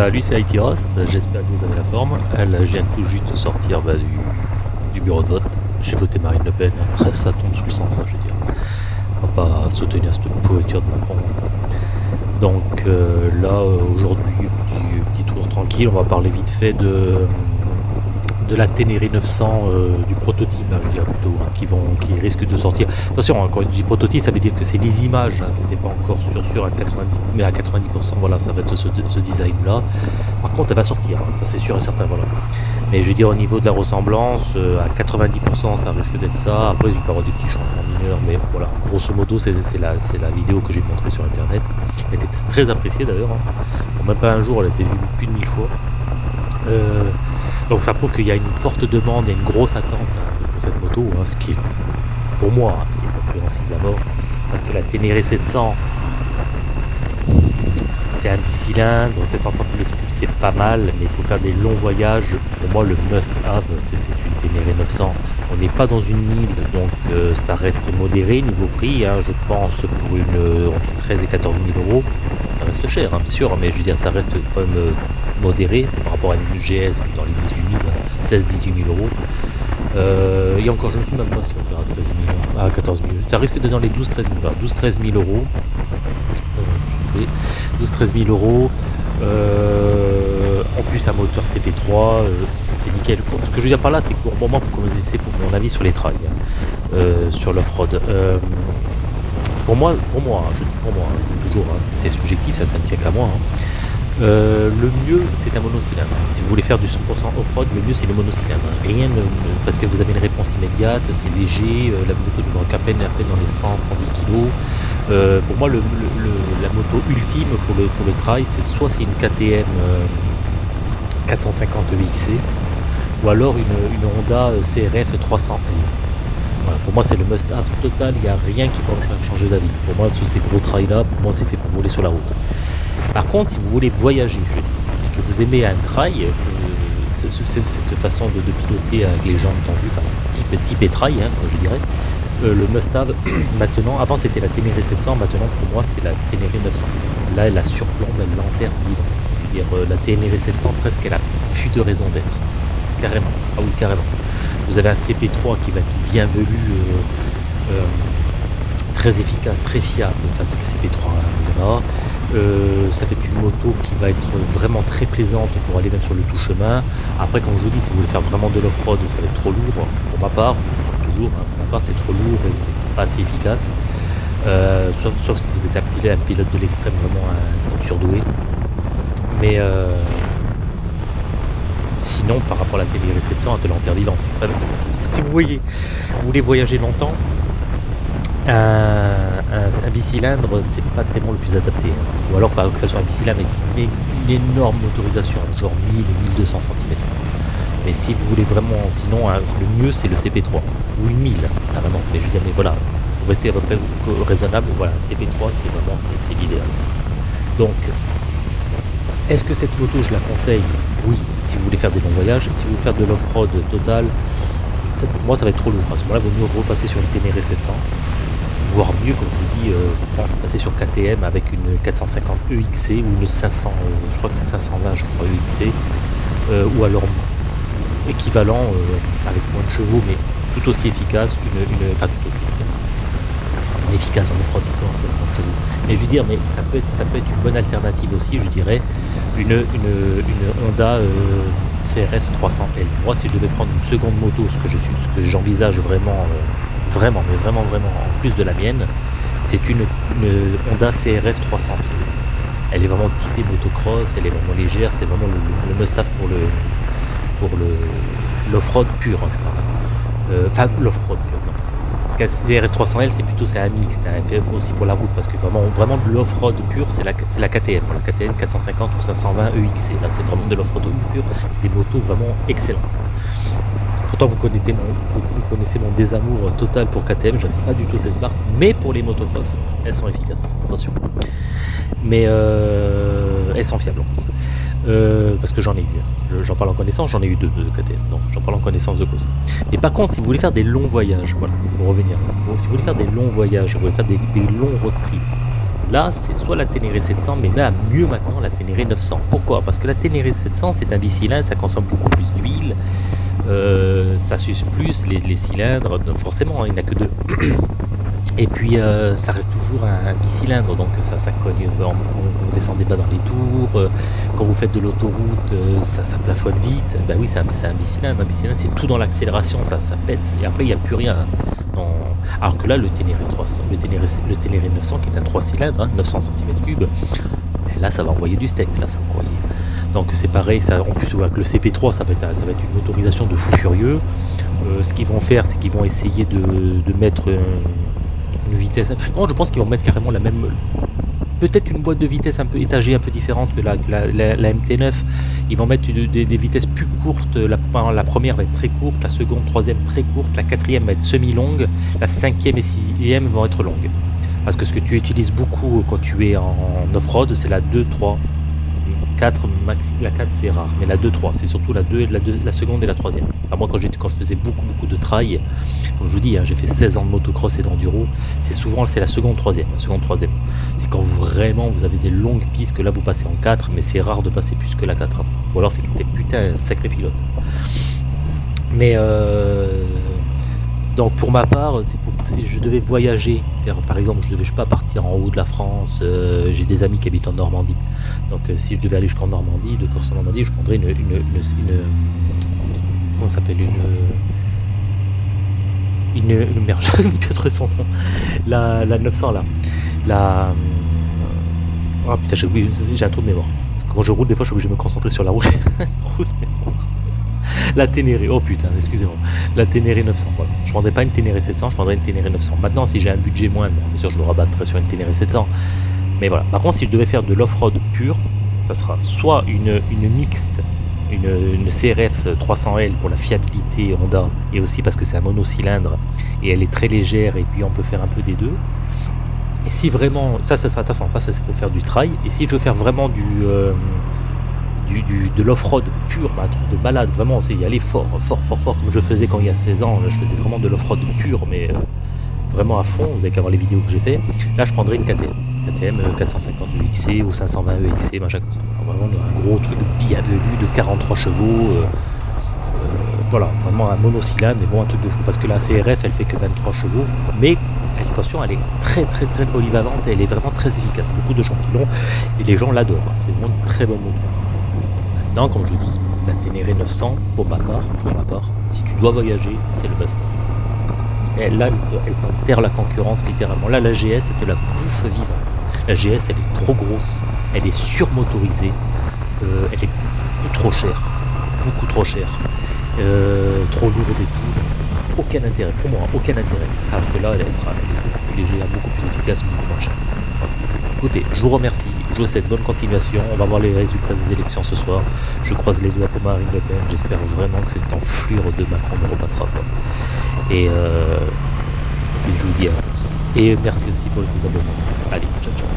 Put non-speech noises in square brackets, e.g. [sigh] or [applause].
Salut, c'est Aitiros, j'espère que vous avez la forme. Elle vient tout juste de sortir bah, du, bureau de vote. J'ai voté Marine Le Pen, [laughs] ça tombe sous le sens, hein, je veux dire. On va pas soutenir cette pourriture de Macron. Donc euh, là, aujourd'hui, petit, tour tranquille, on va parler vite fait de, de la Ténéré 900 euh, du prototype, hein, je dirais plutôt, hein, qui, vont, qui risque de sortir. Attention, hein, quand je dis prototype, ça veut dire que c'est les images, hein, que c'est pas encore sûr sûr à 90, mais à 90%, voilà, ça va être ce, design-là. Par contre, elle va sortir, ça c'est sûr et certain, voilà. Mais je veux dire, au niveau de la ressemblance, euh, à 90%, ça risque d'être ça. Après, il peut y avoir des petits changements mineurs, mais voilà, grosso modo, c'est la, la vidéo que j'ai montrée sur Internet. Elle était très appréciée d'ailleurs. Hein. même pas un jour, elle a été vue plus de mille fois. Euh, donc ça prouve qu'il y a une forte demande et une grosse attente hein, pour cette moto, hein, ce qui est, pour moi, hein, ce qui est compréhensible mort. Parce que la Ténéré 700, c'est un bicylindre, 700 cm3 c'est pas mal, mais pour faire des longs voyages, pour moi le must-have, c'est une Ténéré 900. On n'est pas dans une mille, donc euh, ça reste modéré niveau prix, je pense pour une entre 13 et 14 000 euros. Reste cher, bien sûr, mais je veux dire, ça reste quand même euh, modéré par rapport à une GS dans les 18 000, 16-18 000 euros. Euh, et encore, je ne sais même pas si on fera 13 000, à 14 000. Ça risque d'être dans les 12-13 000, 12-13 000 euros. 12-13 000 euros. Euh, en plus, un moteur CP3, euh, c'est nickel. Ce que je veux dire par là, c'est que pour le moment, vous connaissez pour mon avis sur les trails, hein, sur l'off-road. Pour moi, pour moi, hein, je dis pour moi, hein, toujours, c'est subjectif, ça, ne tient qu'à moi. Euh, le mieux, c'est un monocylindre. Si vous voulez faire du 100% off-road, le mieux, c'est le monocylindre. Rien parce que vous avez une réponse immédiate, c'est léger, euh, la moto ne manque à peine, à peine dans les 100-110 kg. Euh, pour moi, la moto ultime pour le, pour trail, c'est soit c'est une KTM 450 VXC, ou alors une, une Honda CRF 300 pour moi, c'est le must-have total. Il n'y a rien qui peut changer d'avis. Pour moi, tous ces gros trails-là, pour moi, c'est fait pour rouler sur la route. Par contre, si vous voulez voyager, et que vous aimez un trail, euh, cette façon de, piloter avec les jambes tendues, type, type et trail, hein, je dirais, euh, le must-have, [clears throat] maintenant, avant c'était la Ténéré 700, maintenant pour moi c'est la Ténéré 900. Là, elle la surplombe, elle l'enterre vivant. Je veux dire, euh, la Ténéré 700, presque, elle a plus de raison d'être. Carrément. Ah oui, carrément. Vous avez un CP3 qui va être bienvenu, très efficace, très fiable, face au CP3. Hein, euh, ça fait une moto qui va être vraiment très plaisante pour aller même sur le tout chemin. Après, comme je vous dis, si vous voulez faire vraiment de l'off-road, ça va être trop lourd. Pour ma part, toujours, hein, pour ma part, c'est trop lourd et c'est pas assez efficace. Euh, sauf, si vous êtes un pilote, de l'extrême, vraiment un surdoué. Mais euh, sinon, par rapport à la télé 700, elle te vivante. Si vous voyez, vous voulez voyager longtemps, un, bicylindre, c'est pas tellement le plus adapté. Ou alors, faut que ça soit un bicylindre avec une, énorme motorisation, genre 1000 et 1200 cm. Mais si vous voulez vraiment, sinon, le mieux c'est le CP3 ou une 1000 carrément. Mais je veux dire, mais voilà, pour rester raisonnable, voilà, CP3 c'est vraiment c'est l'idéal. Donc, est-ce que cette moto je la conseille? Oui, si vous voulez faire des longs voyages. Si vous voulez faire de l'off-road total, pour moi ça va être trop lourd. À ce moment-là, vaut mieux repasser sur une Ténéré 700 voire mieux, comme je vous dis, euh, passer sur KTM avec une 450 EXC ou une 500, euh, je crois que c'est 520, je crois, EXC, euh, ou alors équivalent avec moins de chevaux, mais tout aussi efficace, enfin tout aussi efficace. Efficace en moins de. Mais je veux dire, mais ça peut être, une bonne alternative aussi, je dirais, une, Honda CRS 300L. Moi, si je devais prendre une seconde moto, ce que je suis, ce que j'envisage vraiment vraiment, mais vraiment, vraiment, en plus de la mienne, c'est une, Honda CRF 300. Elle est vraiment typée motocross, elle est vraiment légère, c'est vraiment le, must-have pour le pour le l'off-road pur, hein. Euh, enfin, l'off-road pur. CRF 300L, c'est plutôt c'est un mix, c'est un fait aussi pour la route, parce que vraiment, vraiment de l'off-road pur, c'est la, la KTM, la KTM 450 ou 520 EXC, là c'est vraiment de l'off-road pur, c'est des motos vraiment excellentes. Pourtant, vous connaissez mon, vous connaissez mon désamour total pour KTM, j'aime pas du tout cette marque, mais pour les motocross, elles sont efficaces, attention. Mais euh, en plus. Euh, parce que j'en ai eu, j'en parle en connaissance, j'en ai eu deux de KTM, donc j'en parle en connaissance de cause. Mais par contre, si vous voulez faire des longs voyages, voilà, pour revenir, si vous voulez faire des longs voyages, vous voulez faire des, longs road trips, Là, c'est soit la Ténéré 700, mais même mieux maintenant la Ténéré 900. Pourquoi? Parce que la Ténéré 700, c'est un bicylindre, ça consomme beaucoup plus d'huile, euh, ça suce plus les, cylindres, donc forcément, il n'y en a que deux. Et puis euh, ça reste toujours un, bicylindre, donc ça, ça cogne quand vous descendez pas dans les tours, euh, quand vous faites de l'autoroute, ça, plafonne vite. Ben oui, c'est un, bicylindre, un bicylindre c'est tout dans l'accélération, ça, ça pète, et après il n'y a plus rien. Alors que là, le Ténéré 300, le Ténéré, le Ténéré 900 qui est un 3 cylindres, 900 cm3, ben là ça va envoyer du steak, là ça va envoyer donc c'est pareil, en plus avec le CP3 ça va être, ça va être une autorisation de fou furieux. Euh, ce qu'ils vont faire c'est qu'ils vont essayer de, mettre vitesse... Non je pense qu'ils vont mettre carrément la même... Peut-être une boîte de vitesse un peu étagée, un peu différente que la, la, MT9. Ils vont mettre des, vitesses plus courtes. La, la, première va être très courte, la seconde, troisième très courte, la quatrième va être semi-longue, la cinquième et sixième vont être longues. Parce que ce que tu utilises beaucoup quand tu es en off-road, c'est la 2, 3, 4, maxi, la 4 c'est rare, mais la 2, 3, c'est surtout la 2, la, 2, la seconde et la troisième. moi quand, quand je faisais beaucoup beaucoup de trail, comme je vous dis, hein, j'ai fait 16 ans de motocross et d'enduro, c'est souvent la seconde, troisième, seconde, troisième. C'est quand vraiment vous avez des longues pistes que là vous passez en 4, mais c'est rare de passer plus que la 4. Hein. Ou alors c'est que t'es putain un sacré pilote. Mais euh, donc pour ma part, si je devais voyager, par exemple, je ne devais pas partir en haut de la France, euh, j'ai des amis qui habitent en Normandie. Donc euh, si je devais aller jusqu'en Normandie, de Corse en Normandie, je prendrais une, une, comment s'appelle une une, une merde. [laughs] La, la 900 là. La oh putain, j'ai un trou de mémoire. Quand je roule, des fois, je suis obligé de me concentrer sur la route. [laughs] la Ténéré, oh putain, excusez-moi, la Ténéré 900, voilà. Je prendrais pas une Ténéré 700, je prendrais une Ténéré 900. Maintenant, si j'ai un budget moindre, c'est sûr, je me rabattrai sur une Ténéré 700. Mais voilà, par contre, si je devais faire de l'off-road pur, ça sera soit une, une mixte, une, CRF 300L pour la fiabilité Honda, et aussi parce que c'est un monocylindre, et elle est très légère, et puis on peut faire un peu des deux. Et si vraiment, ça, ça sera intéressant, ça, c'est pour faire du trail, et si je veux faire vraiment du... Euh, de l'off-road pur, bah, de malade, vraiment, c'est y aller fort, fort, fort, fort, comme je faisais quand il y a 16 ans, je faisais vraiment de l'off-road pur, mais euh, vraiment à fond, vous avez qu'à voir les vidéos que j'ai fait. Là, je prendrais une KTM, KTM 450 XC ou 520 EXC, machin comme ça. Vraiment un gros truc bienvenu de 43 chevaux, euh, euh, voilà, vraiment un monocylindre, mais bon, un truc de fou, parce que la CRF, elle fait que 23 chevaux, mais attention, elle est très très très polyvalente elle est vraiment très efficace. Beaucoup de gens qui l'ont et les gens l'adorent. C'est vraiment une très bonne moto. Maintenant, comme je dis, la Ténéré 900, pour ma part, pour ma part, si tu dois voyager, c'est le best. Et là, elle enterre la concurrence littéralement. Là, la GS, c'est de la bouffe vivante. La GS, elle est trop grosse, elle est surmotorisée, euh, elle est beaucoup trop chère, beaucoup trop chère, euh, trop lourde et tout. Aucun intérêt, pour moi, aucun intérêt. Alors que là, elle sera beaucoup plus légère, beaucoup plus efficace, beaucoup moins chère. Écoutez, je vous remercie, je vous souhaite bonne continuation. On va voir les résultats des élections ce soir. Je croise les doigts pour Marine Le Pen. J'espère vraiment que cette enflure de Macron ne repassera pas. Et, euh, et je vous dis à tous. Et merci aussi pour les abonnements. Allez, ciao ciao.